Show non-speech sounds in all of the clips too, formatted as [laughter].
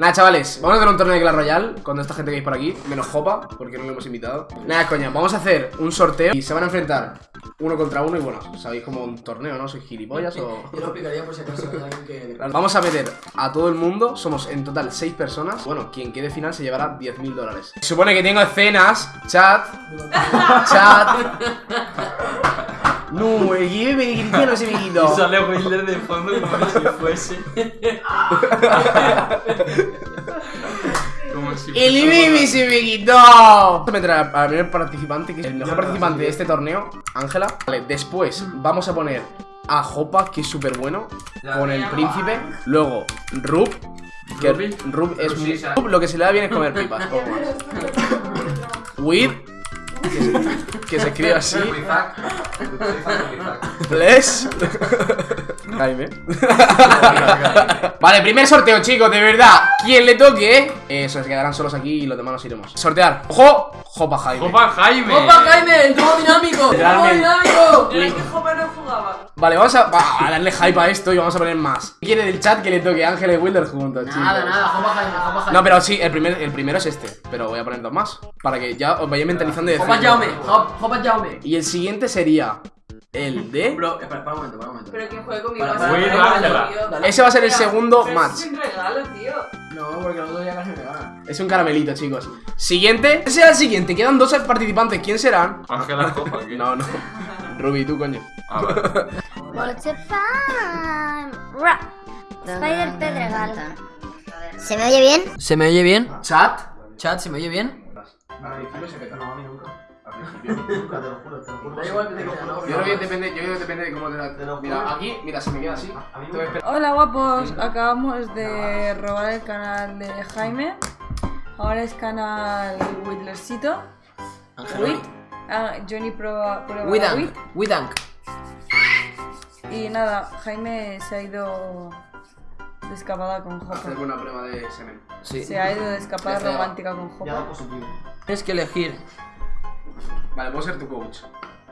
Nada, chavales, vamos a hacer un torneo de Clash Royale con esta gente que hay por aquí, menos Jopa, porque no lo hemos invitado. Nada, coña, vamos a hacer un sorteo y se van a enfrentar uno contra uno y bueno, sabéis como un torneo, ¿no? ¿Sois gilipollas o...? [laughs] Yo lo picaría por si acaso hay alguien que. Vamos a meter a todo el mundo, somos en total 6 personas. Bueno, quien quede final se llevará 10.000 dólares. Supone que tengo escenas, chat, [laughs] chat. [laughs] No, el que me cristiano [laughs] se me Y quitó. sale Wilder de fondo como si [laughs] fuese. como si El baby se me quitó. Vamos a meter al primer participante, que es el mejor participante de este torneo, Ángela. Vale, después vamos a poner a Jopa, que es súper bueno, con el príncipe. Luego, Rub. Que. Rub es muy. Rub lo que se le da bien es comer pipas. [laughs] With. Que se, que se escribe así. Bless. Jaime. vale, primer sorteo, chicos, de verdad. Quien le toque, eso, se quedarán solos aquí y los demás nos iremos. Sortear. ¡Ojo! Jopa Jaime. Copa Jaime. ¡Opa, Jaime! ¡El dúo dinámico! ¡El dinámico! Pero es que Jopa no jugaba. Vale, vamos a, va a darle hype a esto y vamos a poner más. ¿Quién quiere del chat que le toque Ángel y Wilder juntos, chicos? Nada, nada, Jopa Jaime. No, pero sí, el, primer, el primero es este. Pero voy a poner dos más. Para que ya os vayáis mentalizando y Jopa decir. Jaume, Jopa Jaume. Y el siguiente sería el de. Bro, espera, espera un momento, espera un momento. Pero que juegue conmigo. Para- para- para- tío. Ese va a ser el segundo pero match. Es un regalo, tío. No, porque los dos ya casi me ganan. Es un caramelito, chicos. Siguiente. Ese será el siguiente. Quedan dos participantes. ¿Quién serán? Ángela Copa. ¿qué? No, no. [laughs] Ruby, tú, coño. A ver. What's a time? Ra. Spider Pedregal. ¿Se me oye bien? ¿Se me oye bien? Chat. Chat, ¿se me oye bien? [laughs] Yo creo que depende, yo creo que depende de cómo te la. Mira, aquí, mira, se me queda así. Te voy a esperar. Hola guapos, acabamos de robar el canal de Jaime. Ahora es canal Whitlercito. Ángel. Ah, Johnny prueba, prueba Widank. Wit. Widank. Y nada, Jaime se ha ido de escapada con Hacer Jopa. una prueba de semen. Sí. Se ha ido de escapada Ya romántica con Jopa. Tienes que elegir. Vale, puedo ser tu coach.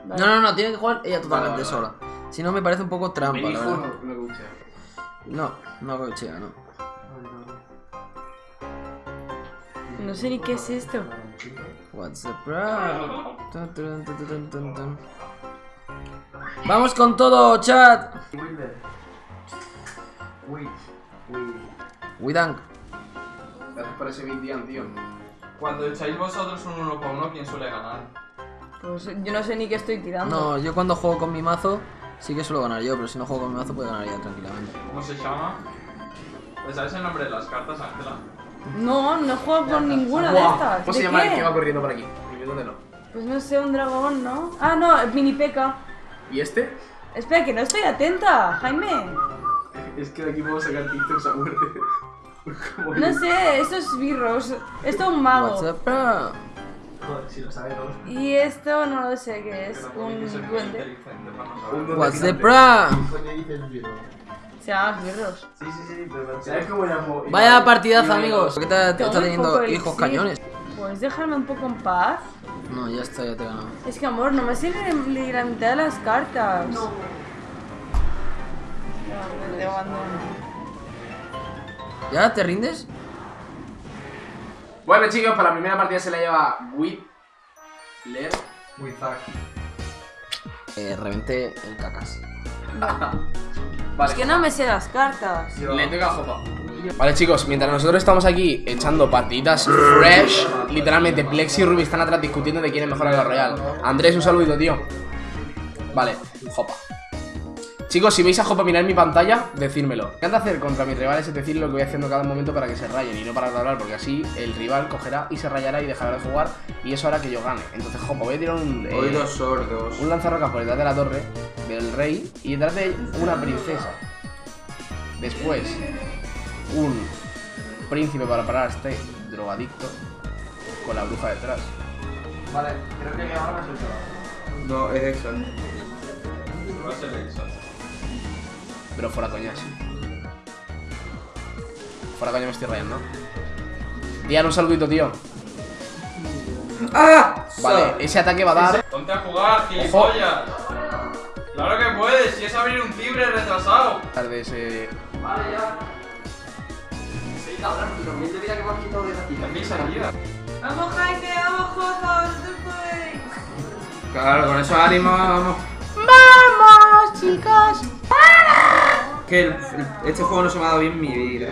No, no, no, tiene que jugar ella totalmente Vale, vale, sola. Si no, me parece un poco trampa, la verdad. no coachea. No, no cochea, no. No sé ni qué es esto. What's the problem? Vamos con todo, chat. Widank. Gracias por ese big Dian, tío. Cuando echáis vosotros un uno para uno, ¿quién suele ganar? Pues yo no sé ni qué estoy tirando. No, yo cuando juego con mi mazo sí que suelo ganar yo, pero si no juego con mi mazo puedo ganar ella tranquilamente. ¿Cómo se llama? ¿Te sabes el nombre de las cartas, Ángela? No, no juego con ninguna de estas. ¿Cómo se ¿De llama el qué? que va corriendo por aquí? Escribiéndotelo. Pues no sé, un dragón, ¿no? Ah, no, el mini peca. ¿Y este? Espera, que no estoy atenta, Jaime. Es que de aquí puedo sacar TikToks a muerte. No sé, esto es birros. Esto es un mago. What's the problem? Y esto no lo sé qué es. Un duende. What's the problem? Se llama birros. ¿Sabes cómo llamo? Vaya partidazo, amigos. ¿Por qué te, te Tengo está teniendo hijos cañones? ¿Puedes dejarme un poco en paz? No, ya está, ya te he ganado. Es que, amor, no me sirve ni la mitad de las cartas. No. te abandono. ¿Ya te rindes? Bueno, chicos, para la primera partida se la lleva Whitler. Wizak. Eh, reventé el cacas. [laughs] Vale. Es que no me sé las cartas. Le toca a Jopa. Vale, chicos, mientras nosotros estamos aquí echando partiditas fresh, literalmente Plex y Ruby están atrás discutiendo de quién es mejor en la Royal. Andrés, un saludito, tío. Vale, Jopa. Chicos, si veis a Jopa mirar mi pantalla, decírmelo. Me encanta hacer contra mis rivales es decir lo que voy haciendo cada momento para que se rayen y no para de hablar, porque así el rival cogerá y se rayará y dejará de jugar y eso hará que yo gane. Entonces, Jopa, voy a tirar un. eh, Oídos sordos. un lanzarrocas por detrás de la torre del rey y detrás de una princesa. Después, un príncipe para parar a este drogadicto con la bruja detrás. Vale, creo que ahora es el No, es Exxon. Va a ser Exxon. Pero fuera coñas. Fuera coña me estoy rayando. Dian, un saludito, tío. ¡Ah! Vale, ese ataque va a dar. Ponte a jugar, gilipollas. Claro que puedes, si es abrir un libre retrasado. de ese. Vale, ya. Sí, Los mil de vida que me has quitado de aquí. También salía. Vamos, Jaime, vamos, Jojo, vosotros podéis. Claro, con eso ánimo, vamos. ¡Vamos, chicos! Que el- el- este juego no se me ha dado bien en mi vida.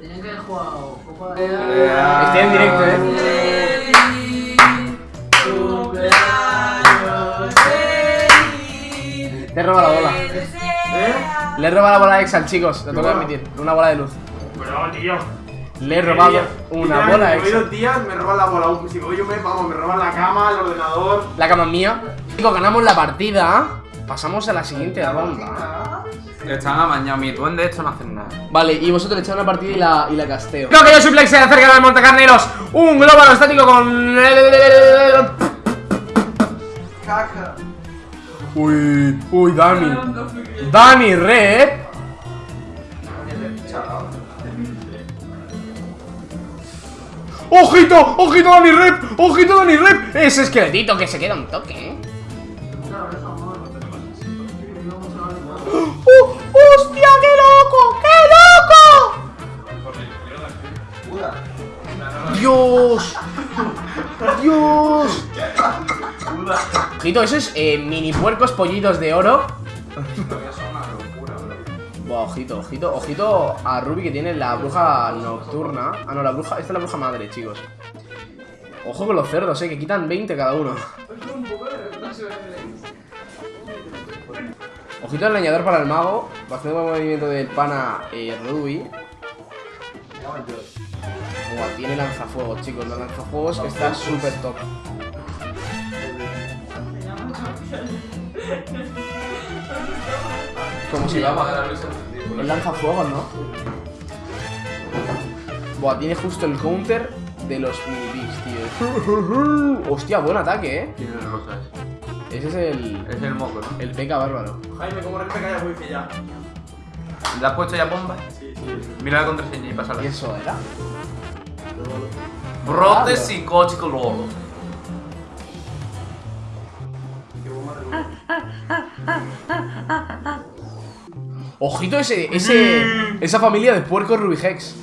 Tenía que haber jugado Copa Estoy en directo, eh. Te he robado la bola. Le he robado la bola a Exal, chicos. Lo tengo que admitir. Una bola de luz. Pero, tío. Le he robado una bola a Hoy Exal. dos días me roban la bola. Si voy yo me, vamos, me roban la cama, el ordenador. La cama es mía. Chicos, ganamos la partida. Pasamos a la siguiente ronda. Están amañados, mi duende esto no hacen nada. Vale, y vosotros echáis una partida y la, y la casteo. Creo que yo soy Plex acerca del Montecarneros. Un globo aerostático con. Caca. Uy, uy, Dani. Dani Red. ¡Ojito! ¡Ojito Dani Rep! ¡Ojito Dani Rep! Ese esqueletito que se queda un toque, ¿eh? ¡Oh, ¡Hostia, qué loco! ¡Qué loco! ¡Dios! ¡Dios! Ojito, eso es eh, mini puercos pollitos de oro. Ojito, ojito, ojito a Ruby que tiene la bruja nocturna. Ah, no, la bruja. Esta es la bruja madre, chicos. Ojo con los cerdos, eh, que quitan 20 cada uno. Ojito al leñador para el mago. Bastante buen movimiento del pana eh, Ruby. Buah, tiene lanzafuegos, chicos. Los lanzafuegos está súper top. Como si va El lanzafuegos, ¿no? Buah, tiene justo el counter de los mini tío. [laughs] Hostia, buen ataque, eh. Tiene rosas. Ese es el. Es el moco, ¿no? El peca bárbaro. Jaime, ¿cómo respecta ya wifi ya? ¿Le has puesto ya bomba? Sí, sí. Mira la contraseña y pásala. ¿Y eso era? Brote psicótico lolo. Ojito ese, ese, esa familia de puercos Rubihex.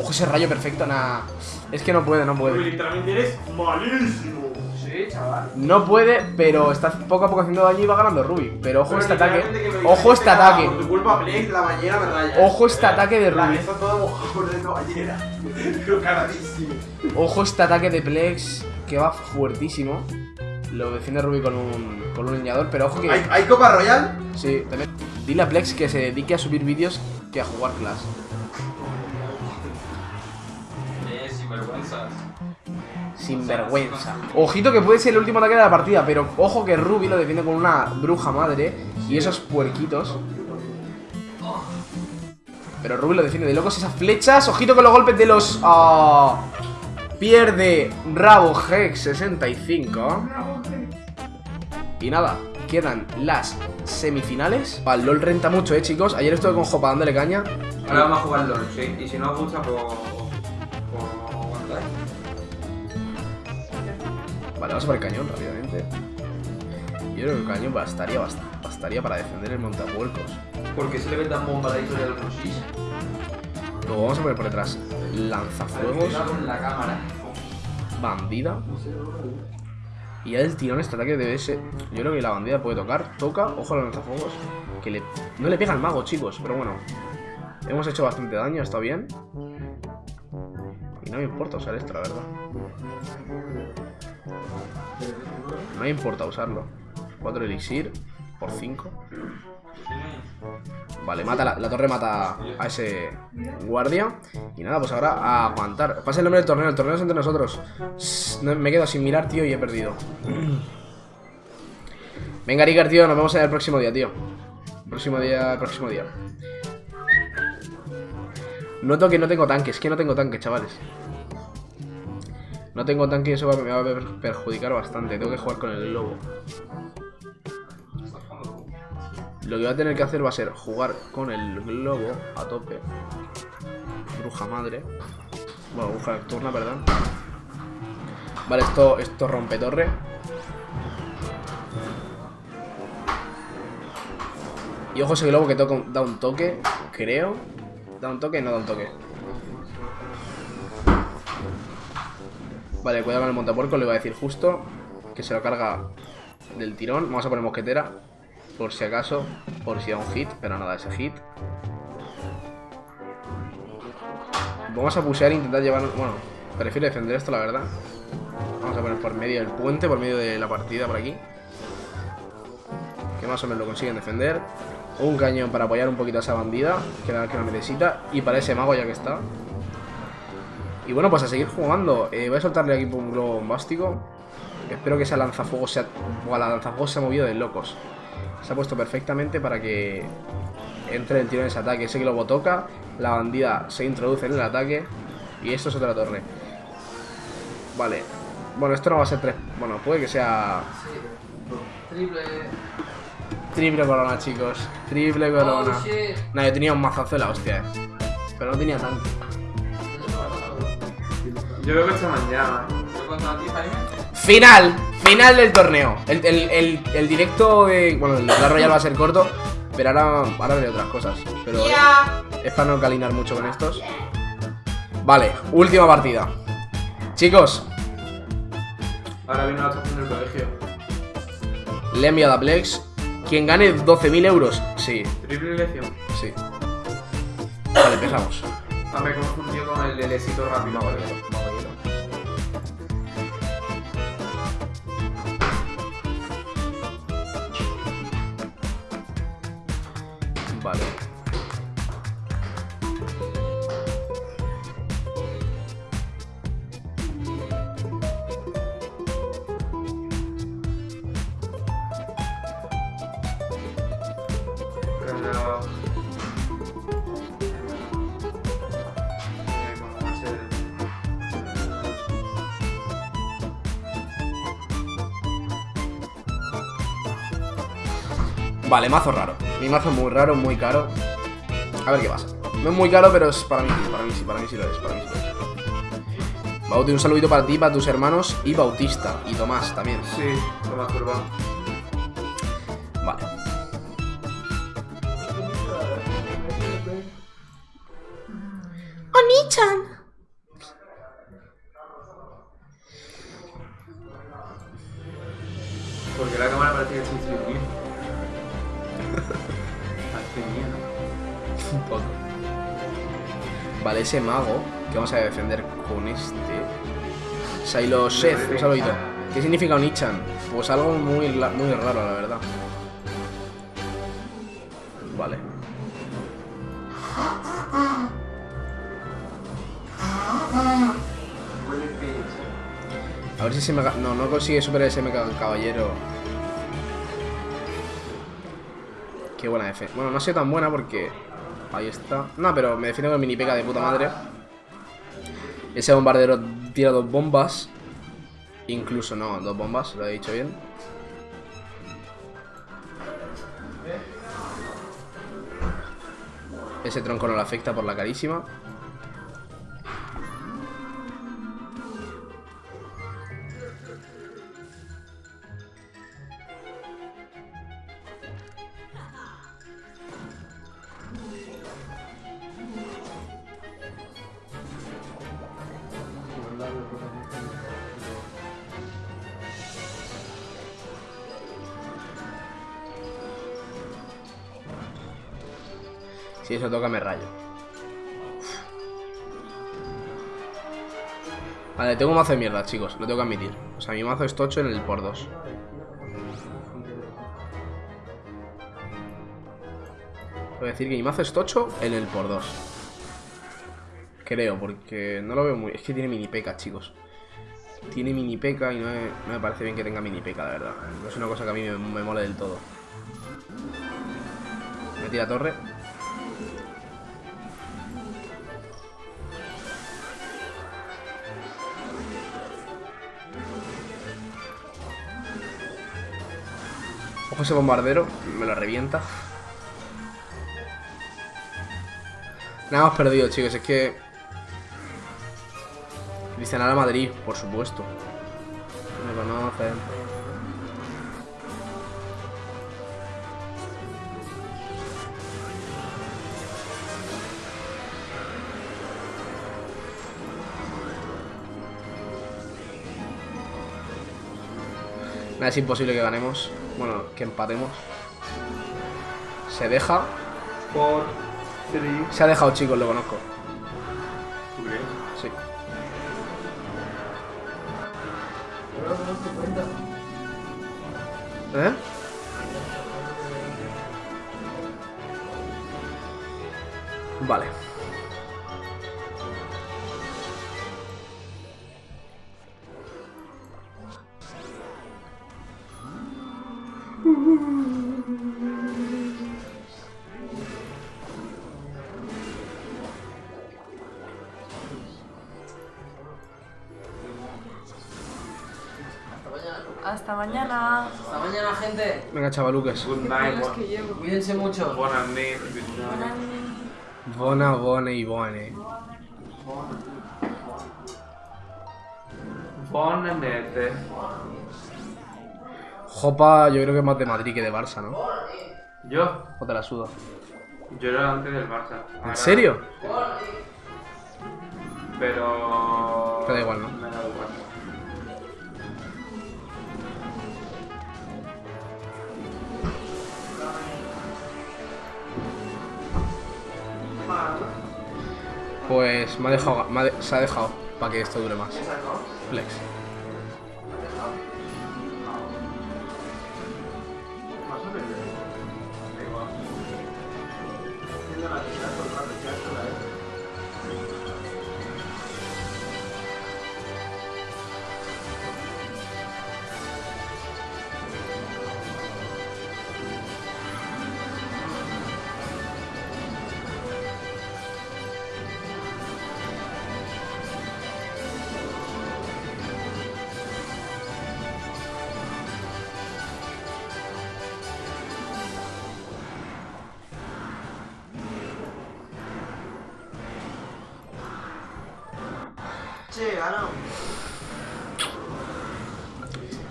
Ojo ese rayo perfecto, nada. Es que no puede, no puede. literalmente eres malísimo. Sí, chaval. No puede, pero está poco a poco haciendo daño y va ganando Ruby. Pero ojo Pero este ataque. Ojo este ataque. Por tu culpa, Play, la bañera me raya. Ojo este ataque de Ruby. está todo mojado. Ojo este ataque de Plex que va fuertísimo. Lo defiende Ruby con un, con un leñador, pero ojo que. ¿Hay, ¿Hay Copa Royal? Sí, también. Dile a Plex que se dedique a subir vídeos que a jugar Clash. Eh, sin vergüenzas. Sin vergüenza. Ojito que puede ser el último ataque de la partida, pero ojo que Ruby lo defiende con una bruja madre y esos puerquitos. Pero Ruby lo defiende de locos esas flechas. Ojito con los golpes de los. ah, pierde Rabo Hex 65. Y nada, quedan las semifinales. El LOL renta mucho, eh, chicos. Ayer estuve con Jopa dándole caña. Ahora vamos a jugar LOL, sí. Y si no os gusta, pues. Pues. Vale, vamos a por el cañón rápidamente. Yo creo que el cañón bastaría, bast- bastaría para defender el montapuercos. ¿Por qué se le ve tan bomba la historia del Rosis? Luego vamos a poner por detrás lanzafuegos, con la cámara. bandida. Y ya del tirón este ataque debe ser. Yo creo que la bandida puede tocar, toca, ojo a los lanzafuegos. Que le, no le pega al mago, chicos, pero bueno. Hemos hecho bastante daño, está bien. Y no me importa usar esto, la verdad. No me importa usarlo. 4 elixir por 5. Vale, mata la, torre mata a ese guardia. Y nada, pues ahora a aguantar. Pasa el nombre del torneo, el torneo es entre nosotros. Me quedo sin mirar, tío, y he perdido. [clears throat] Venga, Ricker, tío, nos vemos en el próximo día, tío. Próximo día, próximo día. Noto que no tengo tanque, es que no tengo tanque, chavales. No tengo tanque eso va- me va a per- perjudicar bastante. Tengo que jugar con el globo. Lo que va a tener que hacer va a ser jugar con el globo a tope. Bruja madre. Bueno, bruja nocturna, perdón. Vale, esto, esto rompe torre. Y ojo ese globo que toca, da un toque, creo. Da un toque, no da un toque. Vale, cuidado con el montapuerco, le voy a decir justo que se lo carga del tirón. Vamos a poner mosquetera. Por si acaso. Por si da un hit. Pero nada, ese hit. Vamos a pushear e intentar llevar... Bueno, prefiero defender esto, la verdad. Vamos a poner por medio del puente, por medio de la partida, por aquí. Que más o menos lo consiguen defender. Un cañón para apoyar un poquito a esa bandida, que la que la necesita. Y para ese mago ya que está. Y bueno, pues a seguir jugando. Eh, voy a soltarle aquí un globo bombástico. Espero que esa lanzafuego sea... Buah, la lanzafuego se ha movido de locos. Se ha puesto perfectamente para que entre el tiro en ese ataque. Ese globo toca, la bandida se introduce en el ataque y esto es otra torre. Vale. Bueno, esto no va a ser tres... Bueno, puede que sea... Triple. Triple corona, chicos. Triple corona. Oh, shit. Yo tenía un mazazo de la hostia, eh. Pero no tenía tanto. Yo creo que esta mañana. ¿Yo contra ti, Jaime? Final, final del torneo. El, el- el- el directo de. Bueno, el Clash Royale va a ser corto, pero ahora, ahora haré otras cosas. Pero es para no calinar mucho con estos. Vale, última partida. Chicos, Ahora viene la estación del colegio. le he enviado a Plex. Quien gane 12.000 euros. Sí, Triple elección. sí. Vale, empezamos. Ah, me he confundido con el del éxito rápido. Vale. Vale, mazo raro. Mi mazo muy raro, muy caro. A ver qué pasa. No es muy caro, pero es para mí, para mí sí, para mí sí lo es, para mí sí lo es. Bauti, un saludito para ti, para tus hermanos y Bautista. Y Tomás también. Sí, toma turba. Ese mago que vamos a defender con este. Silo Seth, un saludito. ¿Qué significa Onichan? Pues algo muy, muy raro, la verdad. Vale. A ver si se me... No, no consigue superar ese mecha caballero. Qué buena F. Bueno, no ha sido tan buena porque... Ahí está. No, pero me defiendo con mini peca de puta madre. Ese bombardero tira dos bombas. Incluso no, dos bombas, lo he dicho bien. Ese tronco no le afecta por la carísima. Si eso toca me rayo. Vale, tengo un mazo de mierda, chicos, lo tengo que admitir. O sea, mi mazo es tocho en el por 2. Voy a decir que mi mazo es tocho en el por 2. Creo, porque no lo veo muy... Es que tiene mini peca, chicos. Tiene mini peca y no me, parece bien que tenga mini peca, la verdad. No es una cosa que a mí me, me mole del todo. Me tira torre. Ojo ese bombardero, me lo revienta. Nada hemos perdido, chicos, es que... Cristian a Madrid, por supuesto. Nada, es imposible que ganemos. Bueno, que empatemos. Se deja. Four, three. Se ha dejado, chicos, lo conozco. ¿Tú crees? Sí. ¿Eh? Hasta mañana. Hasta mañana, gente. Venga, chavaluques. Good night. Cuídense mucho. Buenas noches. Bona, bone y bone. Buenas noches. Jopa, yo creo que es más de Madrid que de Barça, ¿no? Yo, O te la suda. yo era antes del Barça. ¿En serio? Pero. Te da igual, ¿no? Me da igual. Pues me ha dejado, me ha de- se ha dejado para que esto dure más. Flex.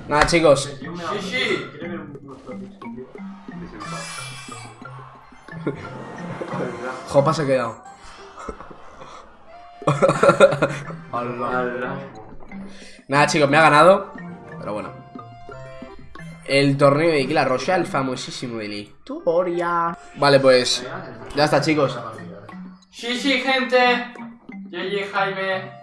Nada, chicos. Jopa se ha quedado. Nada, chicos, me ha ganado. Pero bueno. El torneo de Clash Royale, famosísimo de la historia. Vale, pues. Ya está, chicos. Sí, sí, gente. GG Jaime.